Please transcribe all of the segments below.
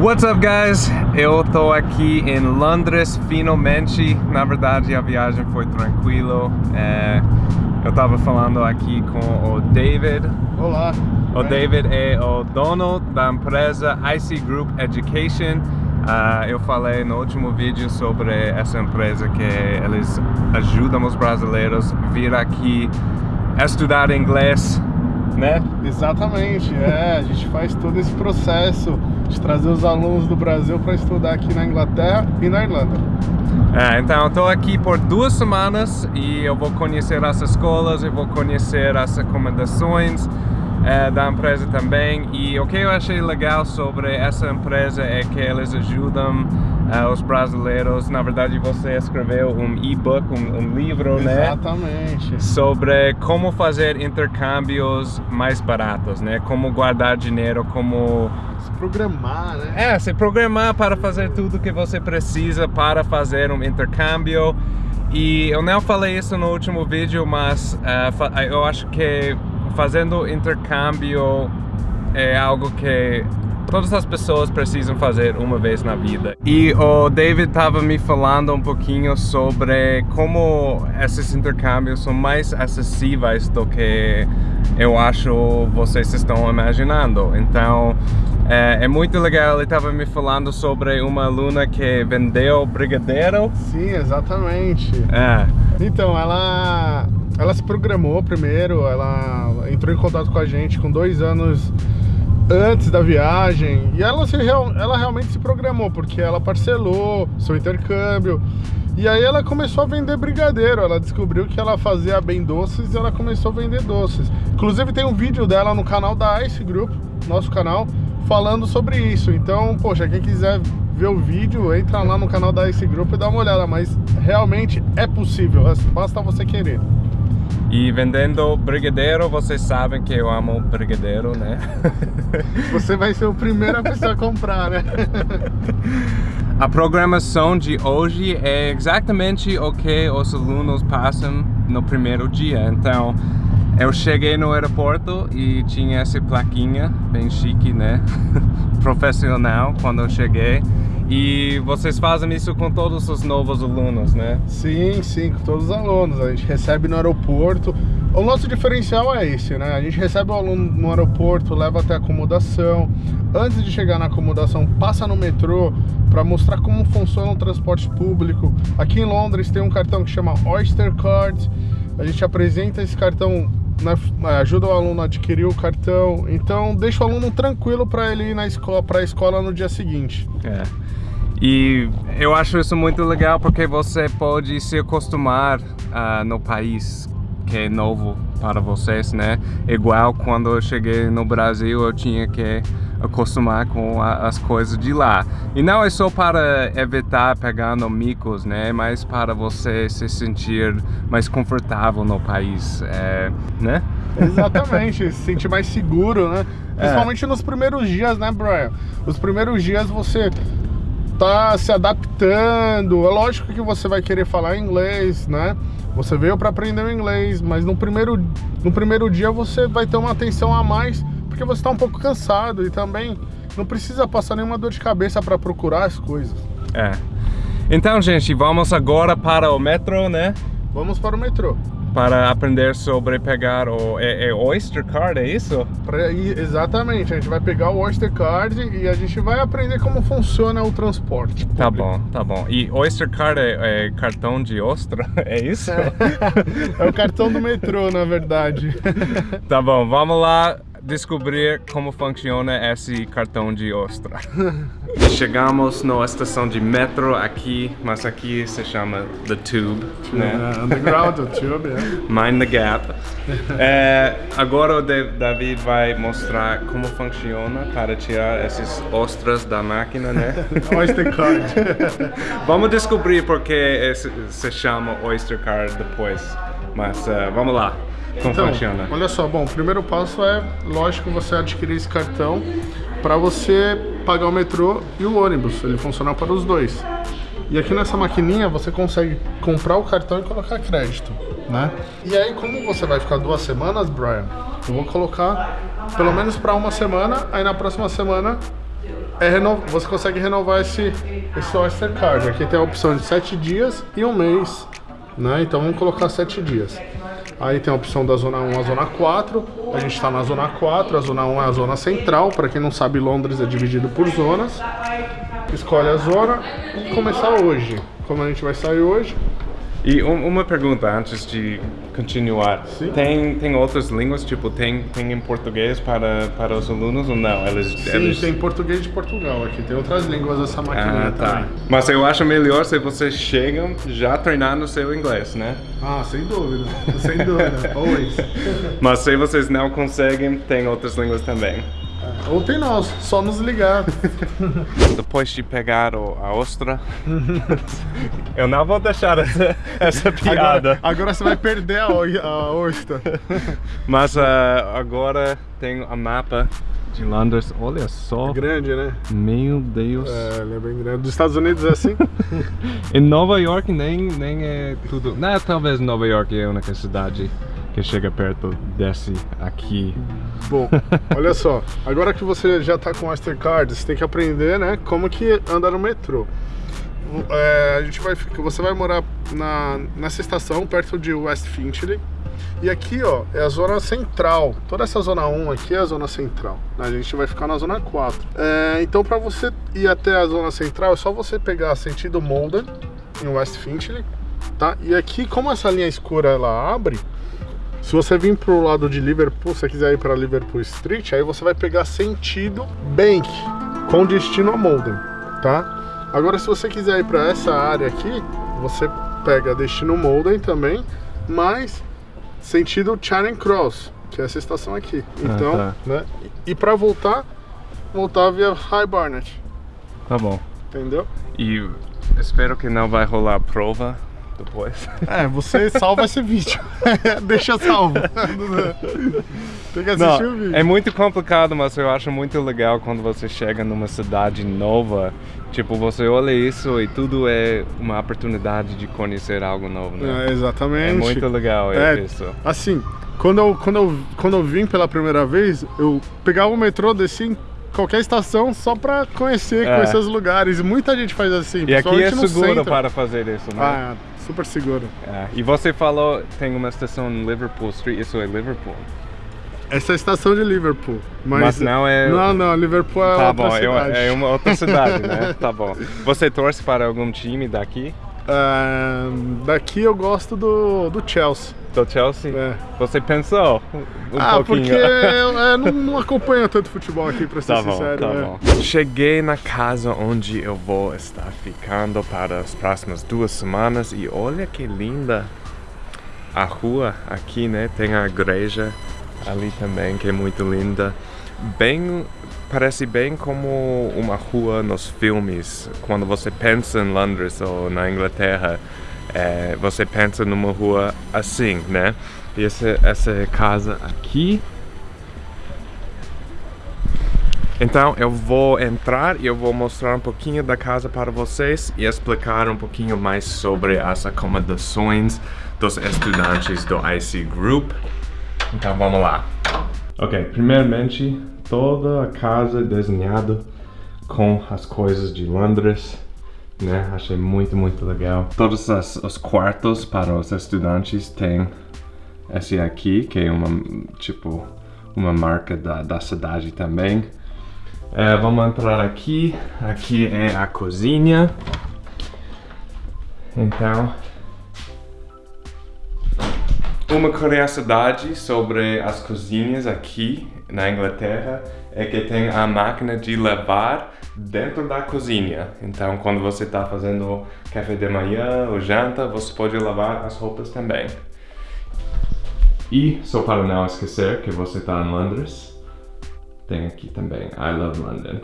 What's up guys? Eu tô aqui em Londres finalmente. Na verdade a viagem foi tranquilo. É, eu tava falando aqui com o David. Olá. O David é o dono da empresa IC Group Education. Uh, eu falei no último vídeo sobre essa empresa que eles ajudam os brasileiros a vir aqui estudar inglês, né? Exatamente, é, a gente faz todo esse processo de trazer os alunos do Brasil para estudar aqui na Inglaterra e na Irlanda. É, então eu estou aqui por duas semanas e eu vou conhecer as escolas, eu vou conhecer as recomendações é, da empresa também e o que eu achei legal sobre essa empresa é que eles ajudam uh, os brasileiros, na verdade você escreveu um e-book, um, um, livro, Exatamente. né? Exatamente. Sobre como fazer intercâmbios mais baratos, né? Como guardar dinheiro, como... Se programar, né? É, se programar para fazer tudo que você precisa para fazer um intercâmbio. E eu não falei isso no último vídeo, mas uh, eu acho que fazendo intercâmbio é algo que todas as pessoas precisam fazer uma vez na vida. E o David estava me falando um pouquinho sobre como esses intercâmbios são mais acessíveis do que eu acho vocês estão imaginando. Então, é, é muito legal, ele estava me falando sobre uma aluna que vendeu brigadeiro. Sim, exatamente. É. Então, ela, ela se programou primeiro, ela entrou em contato com a gente com dois anos antes da viagem e ela, se, ela realmente se programou, porque ela parcelou seu intercâmbio e aí ela começou a vender brigadeiro, ela descobriu que ela fazia bem doces e ela começou a vender doces. Inclusive tem um vídeo dela no canal da Ice Group, nosso canal, falando sobre isso. Então, poxa, quem quiser ver o vídeo, entra lá no canal da Ice Group e dá uma olhada, mas realmente é possível, basta você querer. E vendendo brigadeiro, vocês sabem que eu amo brigadeiro, né? Você vai ser o primeiro a pessoa a comprar, né? A programação de hoje é exatamente o que os alunos passam no primeiro dia. Então, eu cheguei no aeroporto e tinha essa plaquinha bem chique, né? Profissional quando eu cheguei. E vocês fazem isso com todos os novos alunos, né? Sim, sim, com todos os alunos. A gente recebe no aeroporto. O nosso diferencial é esse, né? A gente recebe o aluno no aeroporto, leva até a acomodação. Antes de chegar na acomodação, passa no metrô para mostrar como funciona o transporte público. Aqui em Londres tem um cartão que chama Oyster Card. A gente apresenta esse cartão ajuda o aluno a adquirir o cartão, então deixa o aluno tranquilo para ele ir na escola, para a escola no dia seguinte. É. E eu acho isso muito legal porque você pode se acostumar uh, no país que é novo para vocês, né? Igual quando eu cheguei no Brasil, eu tinha que acostumar com a, as coisas de lá. E não é só para evitar pegando micos, né? Mas para você se sentir mais confortável no país, é, né? Exatamente, se sentir mais seguro, né? É. Principalmente é. nos primeiros dias, né, Brian? Os primeiros dias você tá se adaptando. É lógico que você vai querer falar inglês, né? Você veio para aprender o inglês, mas no primeiro, no primeiro dia você vai ter uma atenção a mais, porque você está um pouco cansado e também não precisa passar nenhuma dor de cabeça para procurar as coisas. É. Então, gente, vamos agora para o metrô, né? Vamos para o metrô para aprender sobre pegar o é, é Oyster Card, é isso? Pra, exatamente, a gente vai pegar o Oyster Card e a gente vai aprender como funciona o transporte. Público. Tá bom, tá bom. E Oyster Card é, é cartão de ostra, é isso? é o cartão do metrô, na verdade. tá bom, vamos lá descobrir como funciona esse cartão de ostra. Chegamos na estação de metro aqui, mas aqui se chama The Tube. Né? Uh, underground, The Tube, yeah. Mind the Gap. é, agora o David vai mostrar como funciona para tirar esses ostras da máquina, né? Oyster Card. vamos descobrir porque se chama Oyster Card depois, mas uh, vamos lá. Como então, funciona? Olha só, bom, o primeiro passo é, lógico, você adquirir esse cartão para você pagar o metrô e o ônibus. Ele funciona para os dois. E aqui nessa maquininha você consegue comprar o cartão e colocar crédito, né? E aí, como você vai ficar duas semanas, Brian, eu vou colocar pelo menos para uma semana, aí na próxima semana é reno... você consegue renovar esse, esse Oyster Card. Aqui tem a opção de 7 dias e um mês, né? Então vamos colocar 7 dias. Aí tem a opção da zona 1 à zona 4. A gente está na zona 4, a zona 1 é a zona central. Para quem não sabe, Londres é dividido por zonas. Escolhe a zona e começar hoje. Como a gente vai sair hoje, e um, uma pergunta antes de continuar. Sim. Tem, tem outras línguas, tipo, tem, tem em português para, para os alunos ou não? Eles, Sim, tem português de Portugal aqui, tem outras línguas essa máquina Ah, tá. também. Mas eu acho melhor se vocês chegam já treinando seu inglês, né? Ah, sem dúvida, sem dúvida, always. Mas se vocês não conseguem, tem outras línguas também. Ou tem nós, só nos ligar. Depois de pegar o, a ostra, eu não vou deixar essa, essa piada. Agora, agora você vai perder a, a oyster. Mas ah, agora tem a mapa de Londres. Olha só. Grande, né? Meu Deus. É, ele é bem grande. Dos Estados Unidos é assim? Em Nova York nem, nem é tudo. Não, talvez Nova York é a única cidade que chega perto desse aqui. Bom, olha só, agora que você já tá com o Oyster Card, você tem que aprender, né, como que anda no metrô. É, a gente vai, você vai morar na, nessa estação, perto de West Finchley. E aqui, ó, é a zona central. Toda essa zona 1 aqui é a zona central. A gente vai ficar na zona 4. É, então, para você ir até a zona central, é só você pegar sentido Molden, em West Finchley, tá? E aqui, como essa linha escura ela abre, se você vir pro lado de Liverpool, se você quiser ir para Liverpool Street, aí você vai pegar sentido Bank, com destino a Molden, tá? Agora, se você quiser ir para essa área aqui, você pega destino Molden também, mas sentido Charing Cross, que é essa estação aqui. Então, tá. né? E para voltar, voltar via High Barnet, Tá bom. entendeu? E espero que não vai rolar prova depois. É, você salva esse vídeo. Deixa salvo. Tem que assistir o vídeo. é muito complicado, mas eu acho muito legal quando você chega numa cidade nova. Tipo, você olha isso e tudo é uma oportunidade de conhecer algo novo, né? É, exatamente. É muito legal É, isso. Assim, quando eu, quando, eu, quando eu vim pela primeira vez, eu pegava o metrô, descia em qualquer estação só pra conhecer, É. conhecer os lugares. Muita gente faz assim. E aqui é seguro para fazer isso, né? Ah, super seguro. É. E você falou tem uma estação em Liverpool Street, isso é Liverpool? Essa é a estação de Liverpool. Mas, Mas não é- Não, não, Liverpool é Tá outra bom, eu- cidade. é uma outra cidade, né? Tá bom. Você torce para algum time daqui? Ah, daqui eu gosto do, do Chelsea. Do Chelsea? É. Você pensou um ah, pouquinho? porque eu é, não, não acompanho tanto futebol aqui, pra ser Tá bom, sincero. tá é. bom. Cheguei na casa onde eu vou estar ficando para as próximas duas semanas e olha que linda a rua aqui, né? Tem a igreja ali também que é muito linda. Bem, parece bem como uma rua nos filmes. Quando você pensa em Londres ou na Inglaterra, é, você pensa numa rua assim, né? E essa, essa casa aqui Então eu vou entrar e eu vou mostrar um pouquinho da casa para vocês e explicar um pouquinho mais sobre as acomodações dos estudantes do IC Group. Então vamos lá. Ok, primeiramente toda a casa desenhada com as coisas de Londres, né? Achei muito, muito legal. Todos as- os quartos para os estudantes têm esse aqui, que é uma, tipo, uma marca da, da cidade também. É, vamos entrar aqui. Aqui é a cozinha. Então, uma curiosidade sobre as cozinhas aqui na Inglaterra é que tem a máquina de lavar dentro da cozinha. Então, quando você está fazendo café de manhã ou janta, você pode lavar as roupas também. E, só para não esquecer que você está em Londres, tem aqui também I Love London.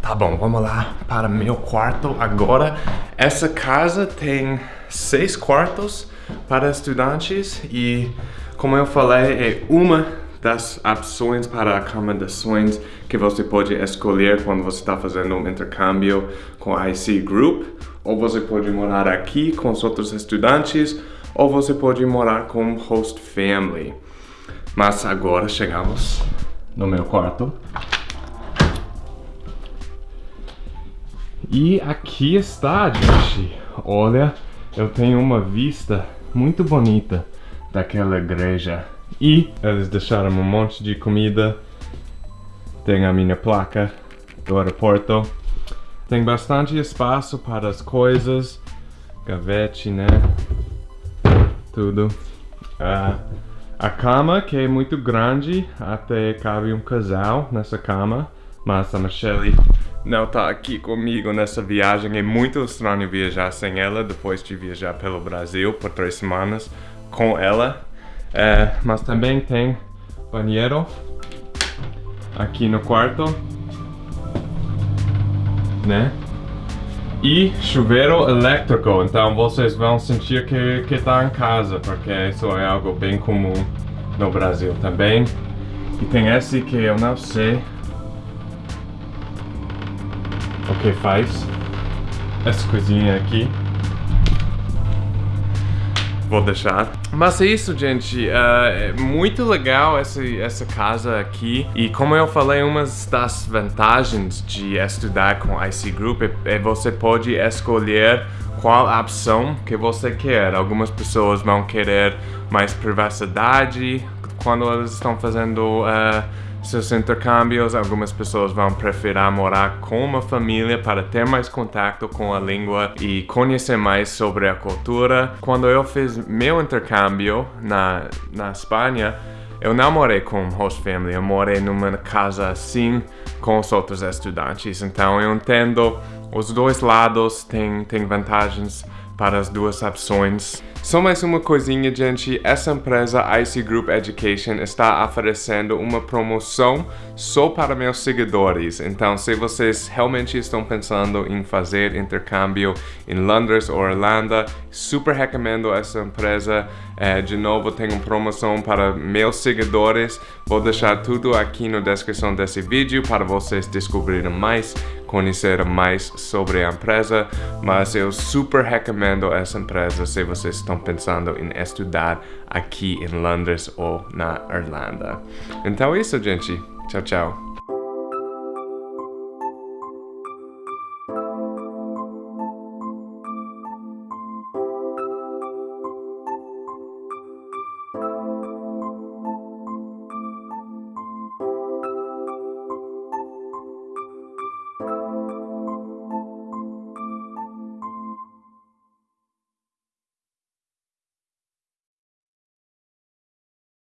Tá bom, vamos lá para meu quarto agora. Essa casa tem seis quartos para estudantes e, como eu falei, é uma das opções para acomodações que você pode escolher quando você está fazendo um intercâmbio com a IC Group. Ou você pode morar aqui com os outros estudantes, ou você pode morar com host family. Mas agora chegamos no meu quarto. E aqui está, gente. Olha, eu tenho uma vista muito bonita daquela igreja. E eles deixaram um monte de comida. Tem a minha placa do aeroporto. Tem bastante espaço para as coisas. Gavete, né? Tudo. Uh, a cama, que é muito grande, até cabe um casal nessa cama. Mas a Michelle não tá aqui comigo nessa viagem. É muito estranho viajar sem ela, depois de viajar pelo Brasil por três semanas com ela. É, mas também tem banheiro aqui no quarto, né? E chuveiro elétrico, então vocês vão sentir que, que tá em casa, porque isso é algo bem comum no Brasil também. E tem esse que eu não sei que faz, essa coisinha aqui vou deixar. Mas é isso, gente. Uh, é muito legal essa, essa casa aqui. E como eu falei, uma das vantagens de estudar com IC Group é, é você pode escolher qual opção que você quer. Algumas pessoas vão querer mais privacidade quando elas estão fazendo... Uh, seus intercâmbios, algumas pessoas vão preferir morar com uma família para ter mais contato com a língua e conhecer mais sobre a cultura. Quando eu fiz meu intercâmbio na, na Espanha, eu não morei com host family, eu morei numa casa assim com os outros estudantes. Então eu entendo os dois lados, tem, tem vantagens para as duas opções. Só mais uma coisinha, gente. Essa empresa IC Group Education está oferecendo uma promoção só para meus seguidores. Então, se vocês realmente estão pensando em fazer intercâmbio em Londres ou Irlanda, super recomendo essa empresa. É, de novo, tem uma promoção para meus seguidores. Vou deixar tudo aqui na descrição desse vídeo para vocês descobrirem mais conhecer mais sobre a empresa, mas eu super recomendo essa empresa se vocês estão pensando em estudar aqui em Londres ou na Irlanda. Então é isso, gente. Tchau, tchau.